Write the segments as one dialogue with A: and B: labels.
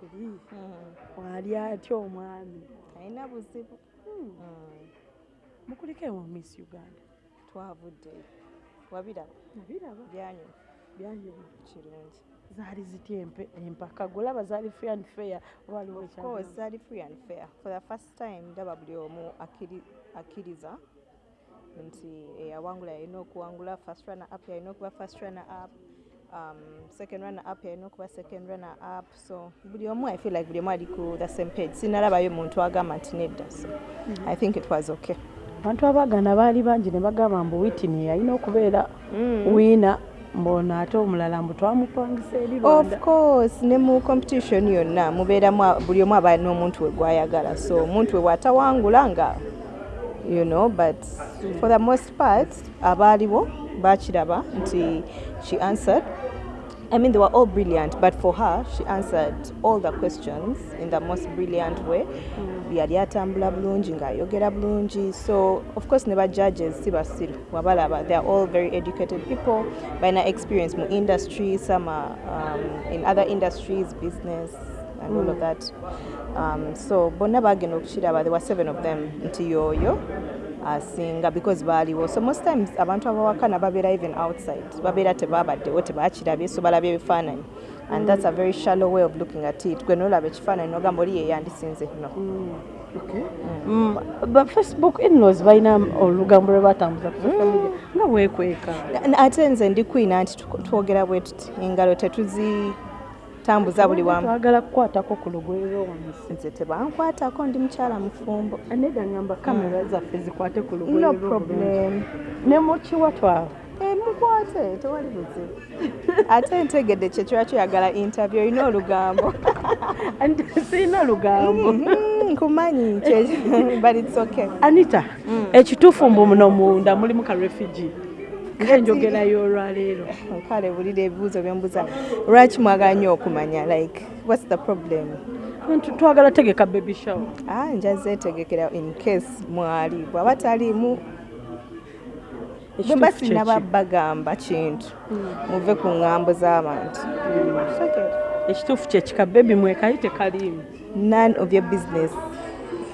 A: kiri wali atya omwami?
B: Alina buzibu.
A: Mukuliko ewa miss uganda?
B: Twavudde. Wabiraba? Byanyuma
A: byanyuma
B: kirungi.
A: Zaali zitya empaka. Golaba zaali free and fair oba waliwo
B: of
A: ekyagenda?
B: course zali free and fair. For the first time ndaba buli omu akkiri- akkiriza nti eyawangula yalina okuwangula first runner up yalina okuba first runner up um, second runner up yalina okuba second runner up. So buli omu i feel like buli omu ali ku the same page. Sinalabayo muntu agamba nti nedda so i think it was okay.
A: Abantu abaagana baali bangi ne bagamba mbu witini yalina okubeera
B: Mm.
A: wiina mbona ate omulala mbu twamupangisa eri
B: of course ne mu competition yonna mubeeramu buli omu aba n'omuntu we gwayagala. So omuntu we bw'atawangula nga you know but for the most part abaaliwo bakiraba nti she answered. I mean, they were all brilliant, but for her, she answered all the questions in the most brilliant way. yali atambula bulungi ng'ayogera bulungi. So of course ne ba judges si basiru wabalaba they are all very educated people balina experience mu industry some are um, in other industries business and all of that. Um, so bonna bagenda okukiraba there were seven of them nti yooyo asinga because baaliwo. So most times abantu abawakana babeera even outside babeera tebabaddewo tebakirabye so balabye ebifaananyi. And that's a very shallow way of looking at it. Gwe nolaba ekifaananyi nogamba oli yeyandisinze no
A: Mm, ba facebook inlaws balina olugambo lwe batambuza nga bwekweka.
B: Ate nze ndi kwina nti twogera bwe tuti engalo tetuzitambuza buli wamu.
A: Twagala kukwatako ku lugwe lw'omumisi
B: nze tebankwatako ndi mukyala mufumbo.
A: Aneda ngamba kamera zaffe zikwate ku lugwe
B: no problem.
A: Ne mukiwa twawe
B: Eh, mukwate tewali buzibu ate ntegedde kyekiba kyoyagala interview olina olugambo.
A: Sirina lugambo.
B: Mhm, nkumanyi kye- but it's okay.
A: Anita ekituufu mbu muno munda mulimu ka refugee ngaenjogerayo olwaleero
B: kale bulira ebibuuzo byembuza lwaki mwagala nnyo okumanya like what's the problem?
A: Twagala tegeka baby show
B: ah njazeetegekera in case mwali. Bwaba taliimu bwe mba sinaba bagamba kintu muve ku ŋŋambo z'abantu. Okay.
A: ekituufu kyekika baby mwekali tekaliimu.
B: None of your business.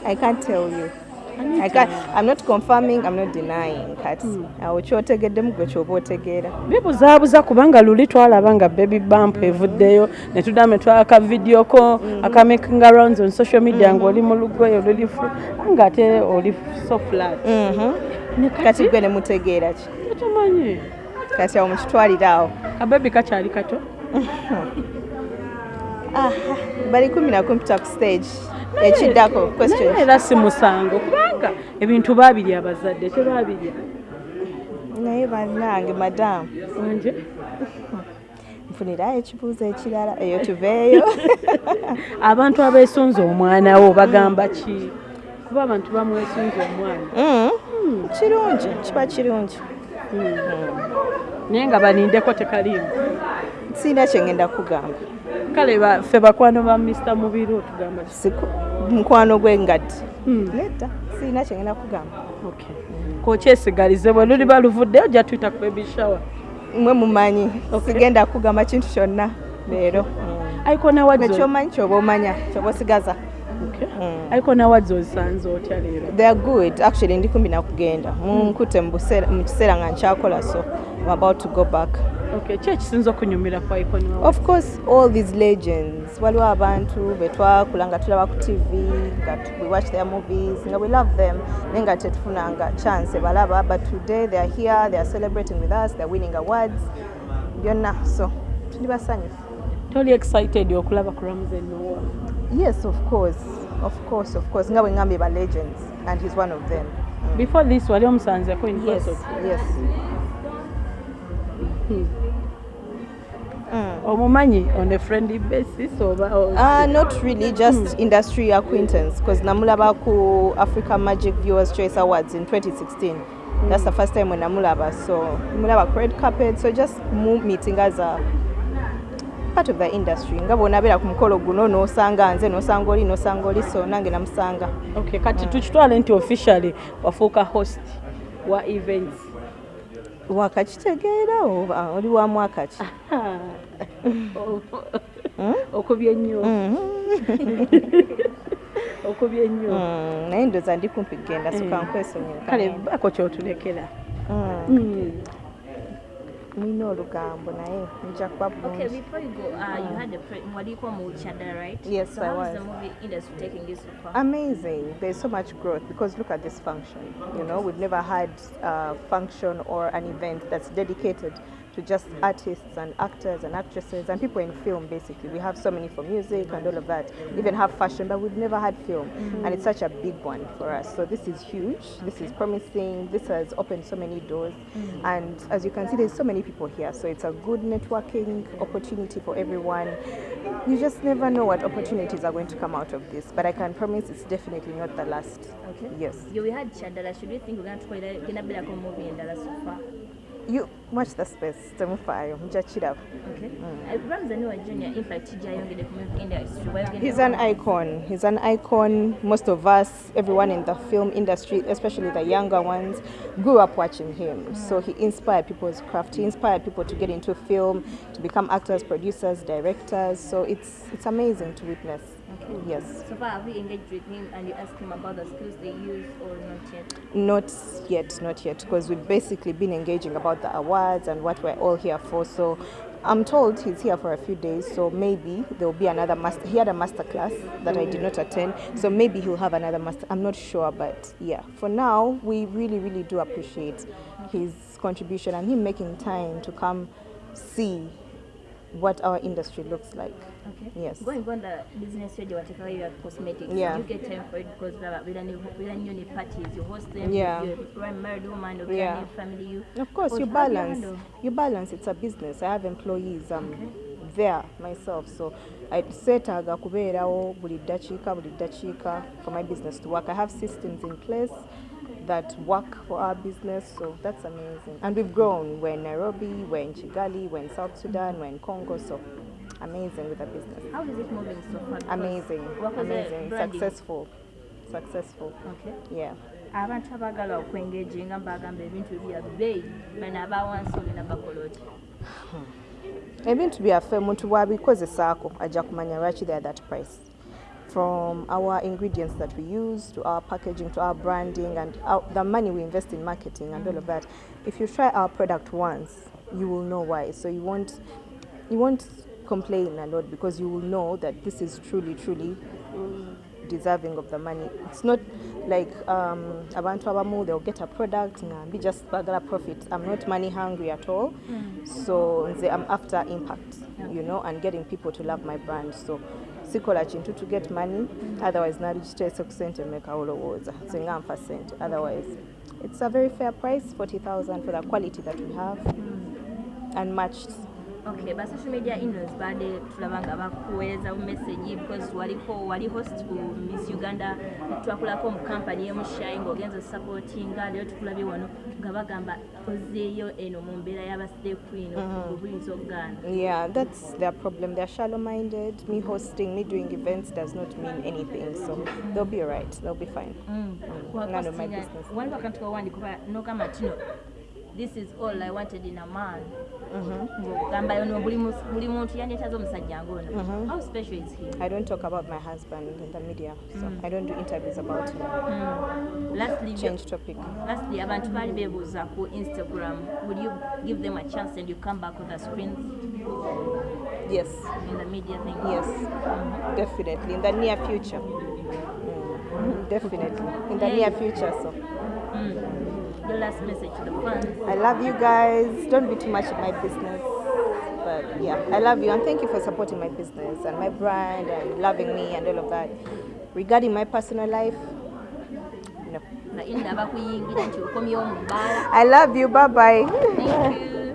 B: I can't tell you I'm not confirming, I'm not denying kati awo kyotegeddemu gwe kyoba otegeera.
A: Bibuzaabuza kubanga luli twalaba nga baby bump evuddeyo ne tuddamu netwaka vidiyo ko akamaking arounds on social media ngaoli mu lugoye olulifu nga ate oli so flat. Ne
B: kati gwe ne mutegeera ki?
A: Tumanyi
B: kati awo mukitwalire awo.
A: Kabebi kakyali kato?
B: Bali kumi na kumi tuta ku stage ekiddako questions
A: era si musango kubanga ebintu babirya abazadde tebabirya
B: naye bannange madamu
A: wanje
B: nfunirayo ekibuuzo ekirala eyo tuveeyo.
A: Abantu abeesunza omwana wo bagamba ki? Kuba abantu bamwesunza omwana.
B: Mm, kirungi kiba kirungi.
A: Naye nga banindeko tekaliimu.
B: Sirina kyengenda kugamba
A: kale ffe bakwano ba mr mubiri otugamba
B: mukwano gwe ngaddi
A: Hmm.
B: nedda sirina kyengenda kugamba.
A: Okay. kokyesigalize bwe luli baluvuddeyo ojja tuyita ku baby shower.
B: Mwe mumanyi sigenda kugamba kintu kyonna leero.
A: Aiko nawadzi
B: ekyomanyi kyoba omanya kyoba osigaza
A: aiko nawadzi ozisanze otya leero?
B: They are good. Actually ndi kumbi nakugenda munkute mu buseera- mu kiseera nga nkyakola so I'm about to go back.
A: Okay ki ekisinza okunyumira ku nawadzi
B: of course all these legends. Waliwo abantu betwakula nga tulaba ku tv nga we watch their movies nga we love them. Naye nga tetufunanga chance balaba but today they are here they are celebrating with us they are winning awards. Byonna so tuli basanyufu.
A: Toli excited okulaba ku ramzen nowa
B: yes of course of course of course Ngawe Ngambi legends and he's one of them
A: before this wali omusanzeko in
B: yes yes Mm.
A: omumanyi on a friendly basis oba
B: Uh, not really, just industry acquaintance because namulaba ku Africa Magic Viewers Choice Awards in 2016. That's the first time when namulaba. So mulaba red carpet. So just meeting as a part of the industry. Nga bonabera ku mukolo guno nosanga nze nosanga oli nosanga oli so nange namusanga.
A: okay kati tukitwale nti officially wafuuka host wa events
B: Wakakitegeera oli wa mwaka ki?
A: okubye nnyo
B: Mm.
A: okubye nnyo
B: Mm, naye ndooza ndi kumpi kgenda soka
A: Eh.
B: nkwesonyiwa
A: kale bako kyotulekera
B: Nina olugambo naye nja kuba
C: Okay, before you go, uh, you had a pre- Mwaliko Mulchada, right?
B: Yes,
C: so
B: I
C: how
B: was.
C: is the movie industry taking this so far?
B: amazing there's so much growth because look at this function you know we've never had a function or an event that's dedicated to just artists and actors and actresses and people in film basically. We have so many for music and all of that we even have fashion but we've never had film. And it's such a big one for us. So this is huge. This is promising. This has opened so many doors. And as you can see there's so many people here. So it's a good networking opportunity for everyone. You just never know what opportunities are going to come out of this. But i can promise it's definitely not the last.
C: Okay.
B: yes.
C: You we had Chadala. Should we think we're going to Gina Belako movie in Dallas so far?
B: you watch the space temufaayo mujja kiraba
C: Okay. Ramzani wa Junior, in fact, TJ Yongede from movie industry. Why you
B: He's an icon. He's an icon. Most of us, everyone in the film industry, especially the younger ones, grew up watching him. So he inspired people's craft. He inspired people to get into film, to become actors, producers, directors. So it's it's amazing to witness. Yes.
C: So far, have you engaged with him and you asked him about the skills they use or not yet?
B: Not yet, not yet, because we've basically been engaging about the awards and what we're all here for. So I'm told he's here for a few days, so maybe there'll be another master. He had a master class that I did not attend, so maybe he'll have another master. I'm not sure, but yeah, for now, we really, really do appreciate his contribution and him making time to come see what our industry looks like.
C: Okay.
B: Yes.
C: Going on the business radio, whatever you have cosmetics,
B: Yeah.
C: you get time for it because with any new parties, you host them.
B: Yeah.
C: You're a married woman or
B: Yeah.
C: family. You
B: Of course, you balance. You balance. It's a business. I have employees. I'm there myself, so I seetaga kubeerawo buli ddakiika buli ddakiika for my business to work. I have systems in place that work for our business, so that's amazing. And we've grown. We're in Nairobi, we're in Chigali, we're in South Sudan, we're in Congo, so amazing with the business.
C: How is it moving so far?
B: Amazing,
C: what was the
B: amazing, successful, successful.
C: Okay.
B: Yeah.
C: abantu abaagala okwengeginga mbagamba ebintu bya bbeeyi bano abawansi olina bakola oti hmm.
B: ebintu byaffe omuntu bwabikozesaako ajja kumanya lwaki they are that price from our ingredients that we use to our packaging to our branding and our, the money we invest in marketing and all of that if you try our product once you will know why so you won't you won't complain a lot because you will know that this is truly truly deserving of the money. It's not like um, abantu abamu they'll get a product ngambi just bagala profit. I'm not money hungry at all. Mm. So I'm after impact, you know, and getting people to love my brand. So sikola kintu to get money, mm. otherwise naligiteese ku sente mmeka olowooza singa nfa sente. Otherwise it's a very fair price, 40,000 for the quality that we have mm. and matched.
C: Okay ba social media influence baade tulabanga bakuweza message because waliko wali host ku miss uganda twakulako mu kampani y'emushayi ng'ogenza osupportinga leo tukulabye wano nga bagamba ozeeyo eno mu mbeera y'abaside queen obuyinza okugaana
B: Yeah, that's their problem. They're shallow minded. Me hosting, me doing events does not mean anything. So they'll be alright. They'll be fine. mm. Mm. None of my business.
C: waliwo akantu kawandikuba nogamba tino this is all i wanted in a man mm-hmm. ng'ogamba yono buli mus- buli muntu yandyetaza omusajja ng'ono mm-hmm. how special is he
B: I don't talk about my husband in the media. So mm. I don't do interviews about him. Mm.
C: lastly
B: Change topic.
C: lastly abantu baali beebuuza ku instagram would you give them a chance and you come back with the screens
B: Yes.
C: in the media thing
B: Yes. Mm-hmm. Definitely. In the near future. Mm. Definitely. In the near future. So mm.
C: Your last message to the fans
B: I love you guys. Don't be too much in my business. But yeah, I love you and thank you for supporting my business and my brand and loving me and all of that. Regarding my personal life, no.
C: nga inda bakuyingira nti okomyewo mu bbaala
B: I love you. Bye bye.
C: thank you